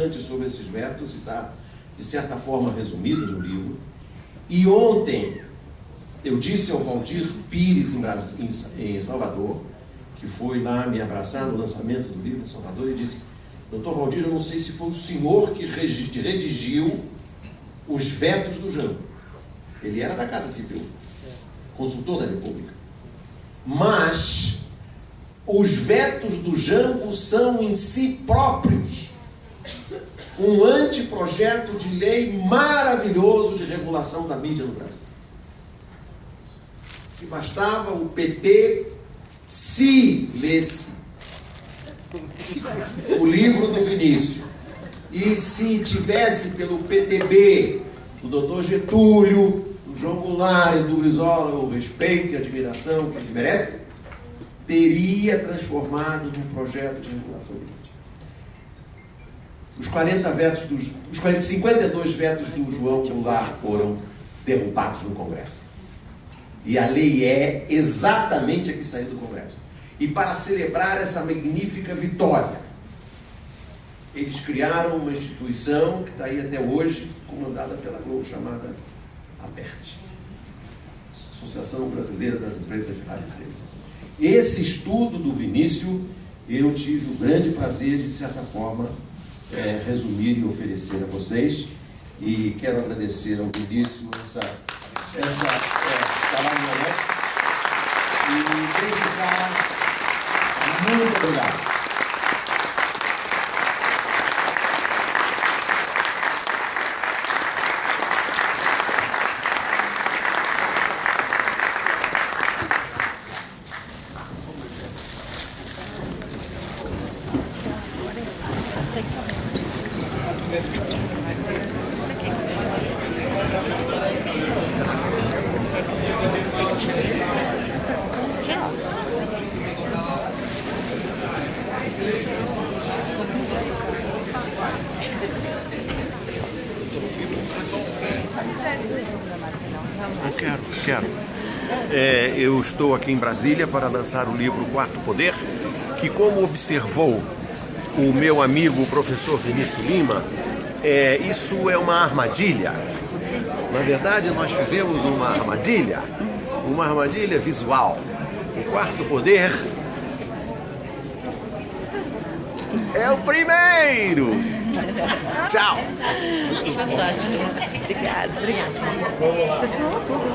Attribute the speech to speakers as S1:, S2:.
S1: bastante sobre esses vetos e está, de certa forma, resumido no livro. E ontem eu disse ao Valdir Pires, em, em Salvador, que foi lá me abraçar no lançamento do livro em Salvador, e disse: Doutor Valdir, eu não sei se foi o senhor que redigiu os vetos do Jango. Ele era da Casa Civil, consultor da República. Mas os vetos do Jango são em si próprios um anteprojeto de lei maravilhoso de regulação da mídia no Brasil. Que bastava o PT se lesse o livro do Vinícius e se tivesse pelo PTB do doutor Getúlio, do João Goulart e do Brizola o respeito e admiração que ele merece, teria transformado num projeto de regulação. Os 40 vetos dos, os 40, 52 vetos do João Goulart foram derrubados no Congresso. E a lei é exatamente a que saiu do Congresso. E para celebrar essa magnífica vitória, eles criaram uma instituição que está aí até hoje, comandada pela Globo, chamada ABERT Associação Brasileira das Empresas de Rádio Esse estudo do Vinícius, eu tive o grande prazer de, de certa forma, é, resumir e oferecer a vocês. E quero agradecer ao Vinícius essa, essa é, salário e dedicar muito obrigado.
S2: Eu quero, quero. É, eu estou aqui em Brasília para lançar o livro Quarto Poder, que como observou o meu amigo o professor Vinícius Lima, é, isso é uma armadilha. Na verdade, nós fizemos uma armadilha, uma armadilha visual. O quarto poder é o primeiro! Tchau!
S3: Fantástico. Obrigada, obrigada. Vocês falam tudo.